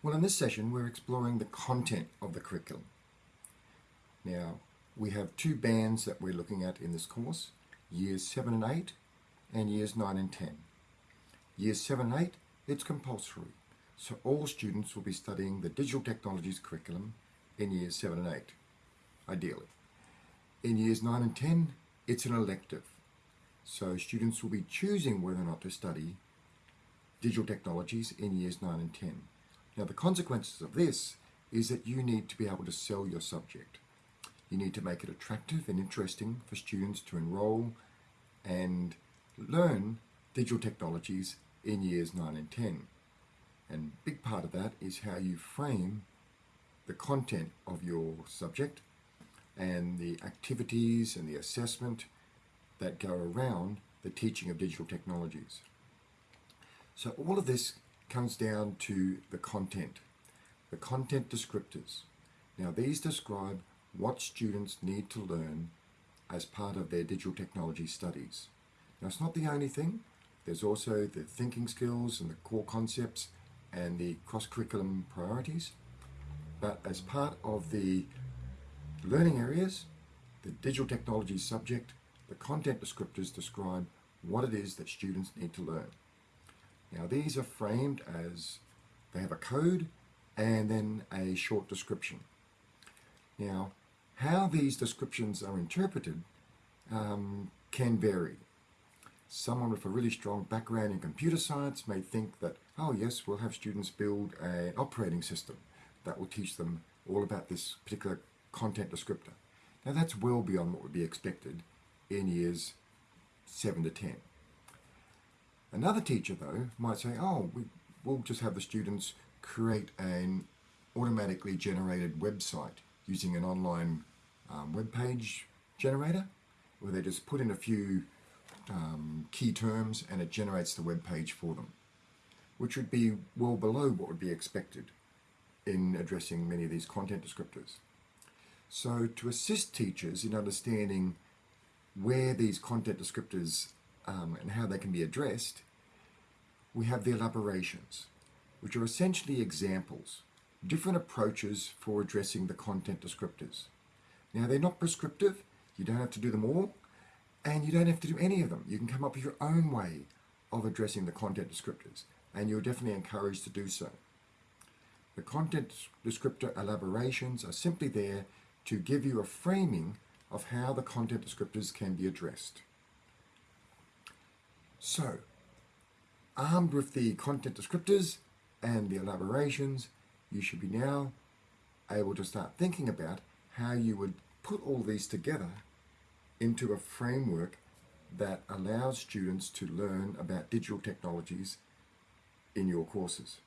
Well, in this session, we're exploring the content of the curriculum. Now, we have two bands that we're looking at in this course, years 7 and 8 and years 9 and 10. Years 7 and 8, it's compulsory, so all students will be studying the digital technologies curriculum in years 7 and 8, ideally. In years 9 and 10, it's an elective, so students will be choosing whether or not to study digital technologies in years 9 and 10. Now the consequences of this is that you need to be able to sell your subject. You need to make it attractive and interesting for students to enroll and learn digital technologies in years 9 and 10. And big part of that is how you frame the content of your subject and the activities and the assessment that go around the teaching of digital technologies. So all of this comes down to the content, the content descriptors. Now these describe what students need to learn as part of their digital technology studies. Now it's not the only thing, there's also the thinking skills and the core concepts and the cross-curriculum priorities. But as part of the learning areas, the digital technology subject, the content descriptors describe what it is that students need to learn. Now these are framed as they have a code and then a short description. Now how these descriptions are interpreted um, can vary. Someone with a really strong background in computer science may think that, oh yes, we'll have students build an operating system that will teach them all about this particular content descriptor. Now that's well beyond what would be expected in years 7 to 10. Another teacher, though, might say, oh, we, we'll just have the students create an automatically generated website using an online um, web page generator, where they just put in a few um, key terms and it generates the web page for them, which would be well below what would be expected in addressing many of these content descriptors. So to assist teachers in understanding where these content descriptors um, and how they can be addressed, we have the elaborations, which are essentially examples, different approaches for addressing the content descriptors. Now they're not prescriptive, you don't have to do them all, and you don't have to do any of them. You can come up with your own way of addressing the content descriptors, and you're definitely encouraged to do so. The content descriptor elaborations are simply there to give you a framing of how the content descriptors can be addressed. So, armed with the content descriptors and the elaborations, you should be now able to start thinking about how you would put all these together into a framework that allows students to learn about digital technologies in your courses.